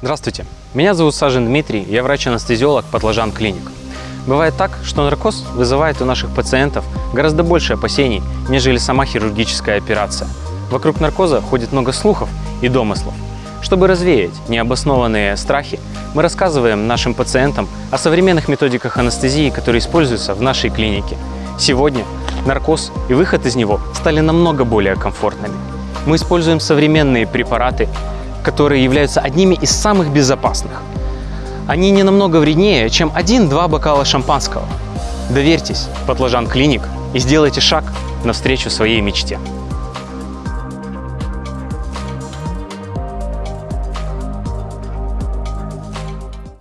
Здравствуйте, меня зовут Сажин Дмитрий, я врач-анестезиолог Подложан Клиник. Бывает так, что наркоз вызывает у наших пациентов гораздо больше опасений, нежели сама хирургическая операция. Вокруг наркоза ходит много слухов и домыслов. Чтобы развеять необоснованные страхи, мы рассказываем нашим пациентам о современных методиках анестезии, которые используются в нашей клинике. Сегодня наркоз и выход из него стали намного более комфортными. Мы используем современные препараты, которые являются одними из самых безопасных. Они не намного вреднее, чем один-два бокала шампанского. Доверьтесь, Подложан Клиник, и сделайте шаг навстречу своей мечте.